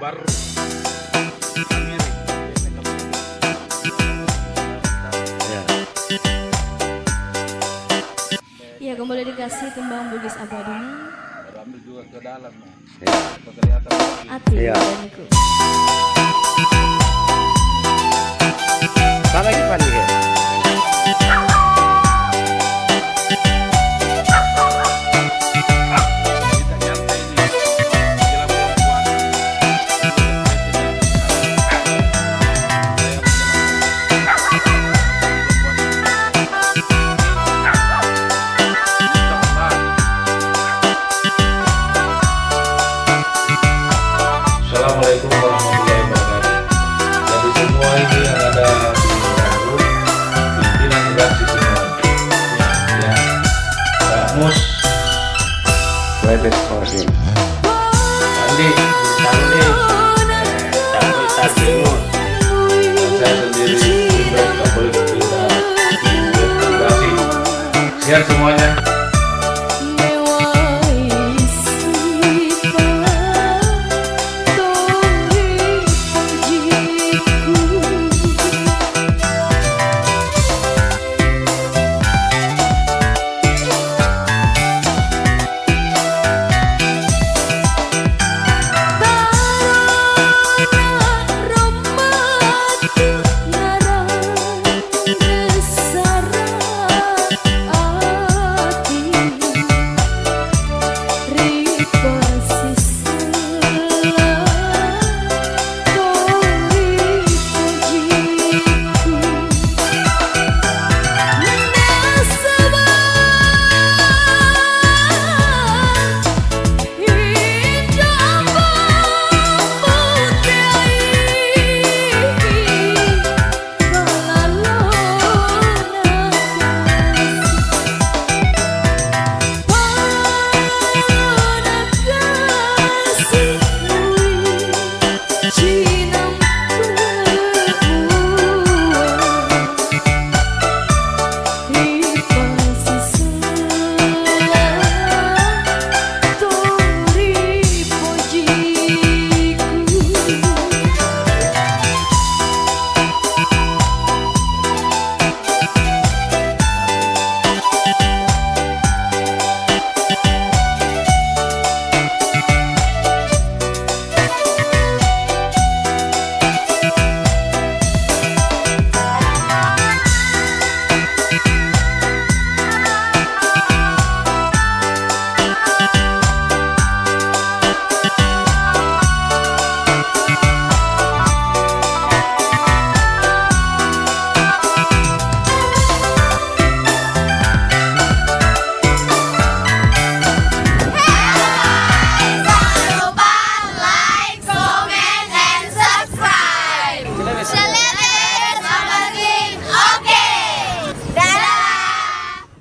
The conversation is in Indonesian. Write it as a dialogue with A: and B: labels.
A: baru
B: Ya.
C: Ya kembali dikasih kembang bugis abadinya
A: baru ambil juga ke dalam
B: Ya.
A: Kelihatan
C: Ati
B: Iya.
D: Pak Mus,
B: Webes.
D: Andi, Sandi, Campur Tarjungun, dan saya sendiri, Ibrahim Kapolik, kita. Sehat semuanya.